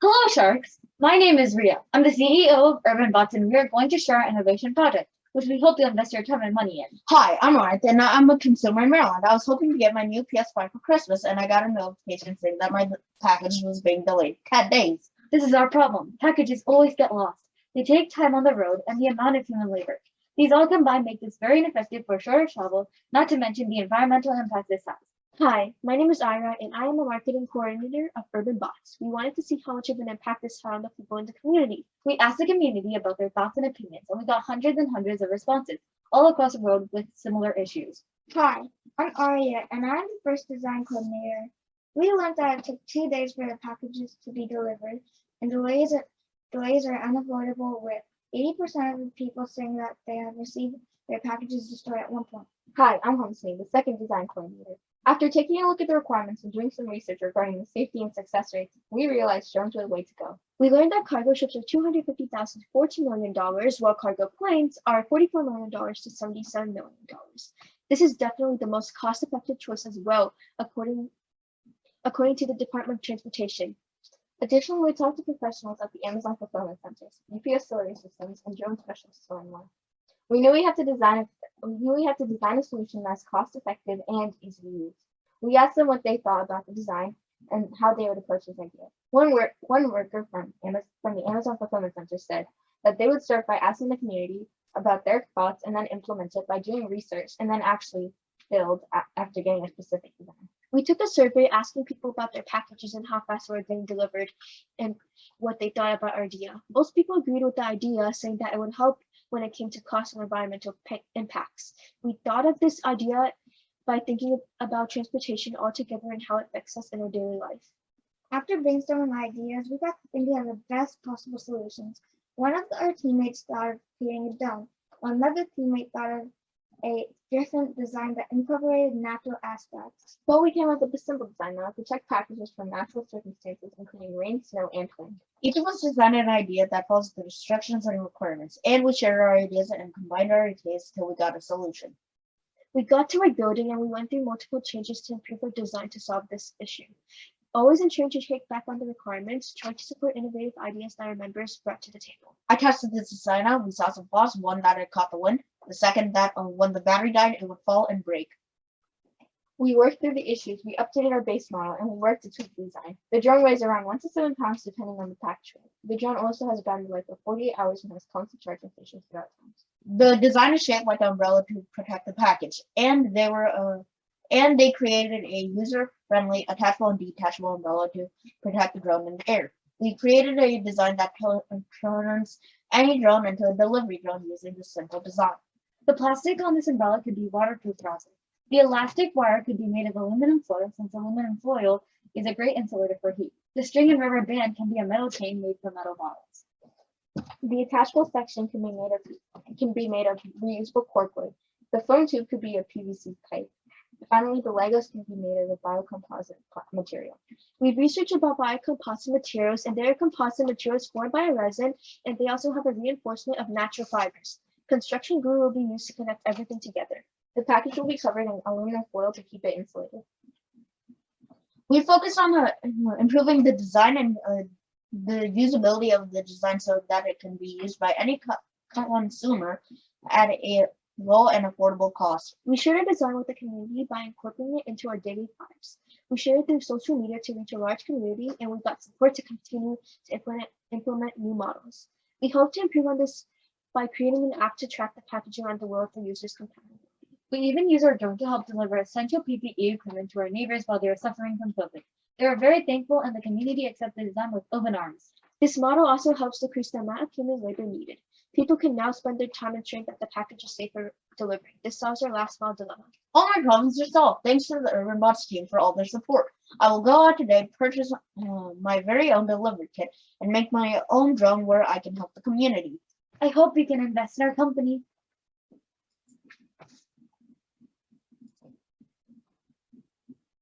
Hello, Sharks. My name is Ria. I'm the CEO of Urban Bots, and we are going to share our innovation project, which we hope you'll invest your time and money in. Hi, I'm Ryan, and I'm a consumer in Maryland. I was hoping to get my new PS5 for Christmas, and I got a notification saying that my package was being delayed Cat days. This is our problem. Packages always get lost. They take time on the road and the amount of human labor. These all combined make this very ineffective for shorter travel, not to mention the environmental impact this has. Hi, my name is Ira, and I am a marketing coordinator of Urban Bots. We wanted to see how much of an impact this had on the people in the community. We asked the community about their thoughts and opinions, and we got hundreds and hundreds of responses, all across the world with similar issues. Hi, I'm Aria, and I'm the first design coordinator. We learned that it took two days for the packages to be delivered, and delays are, delays are unavoidable with 80% of the people saying that they have received their packages destroyed at one point. Hi, I'm Homsney, the second design coordinator. After taking a look at the requirements and doing some research regarding the safety and success rates, we realized drones were the way to go. We learned that cargo ships are $250,000 to $14 million, while cargo planes are $44 million to $77 million. This is definitely the most cost-effective choice as well, according, according to the Department of Transportation. Additionally, we talked to professionals at the Amazon fulfillment centers, UPS delivery systems, and drone specialists learn more. We knew we had to design we knew we had to design a solution that's cost effective and easy to use. We asked them what they thought about the design and how they would approach this idea. One work one worker from Amazon from the Amazon fulfillment center said that they would start by asking the community about their thoughts and then implement it by doing research and then actually build after getting a specific design. We took a survey asking people about their packages and how fast they were being delivered and what they thought about our idea. Most people agreed with the idea, saying that it would help when it came to cost and environmental impacts. We thought of this idea by thinking about transportation altogether and how it affects us in our daily life. After brainstorming ideas, we got to thinking of the best possible solutions. One of our teammates thought of creating a dome. Another teammate thought of a different design that incorporated natural aspects. Well, we came up with a simple design that protect packages from natural circumstances, including rain, snow, and wind. Each of us designed an idea that follows the instructions and requirements, and we shared our ideas and combined our ideas until we got a solution. We got to our building and we went through multiple changes to improve our design to solve this issue. Always ensuring to take back on the requirements, try to support innovative ideas that our members brought to the table. I tested this design out. We saw some flaws. One that it caught the wind. The second that uh, when the battery died, it would fall and break. We worked through the issues, we updated our base model, and we worked to tweak the design. The drone weighs around 1 to 7 pounds depending on the package weight. The drone also has a battery life of 48 hours and has constant charging stations throughout times. The design is shaped like an umbrella to protect the package, and they were uh, and they created a user-friendly attachable and detachable umbrella to protect the drone in the air. We created a design that turns any drone into a delivery drone using this simple design. The plastic on this umbrella could be waterproof plastic. The elastic wire could be made of aluminum foil since aluminum foil is a great insulator for heat. The string and rubber band can be a metal chain made from metal bottles. The attachable section can be made of can be made of reusable corkwood. The foam tube could be a PVC pipe. Finally, the Legos can be made of a biocomposite material. We researched about biocomposite materials and they are composite materials formed by a resin and they also have a reinforcement of natural fibers. Construction glue will be used to connect everything together. The package will be covered in aluminum foil to keep it insulated. We focused on improving the design and uh, the usability of the design so that it can be used by any co consumer at a low and affordable cost. We shared our design with the community by incorporating it into our daily lives. We shared it through social media to reach a large community and we got support to continue to implement, implement new models. We hope to improve on this by creating an app to track the packaging around the world for users' compatibility. We even use our drone to help deliver essential PPE equipment to our neighbors while they are suffering from COVID. They are very thankful and the community accepted the design with open arms. This model also helps decrease the amount of human labor needed. People can now spend their time ensuring that the package is safe for delivery. This solves our last mile dilemma. All my problems are solved thanks to the Urban Bots team for all their support. I will go out today, purchase uh, my very own delivery kit, and make my own drone where I can help the community. I hope we can invest in our company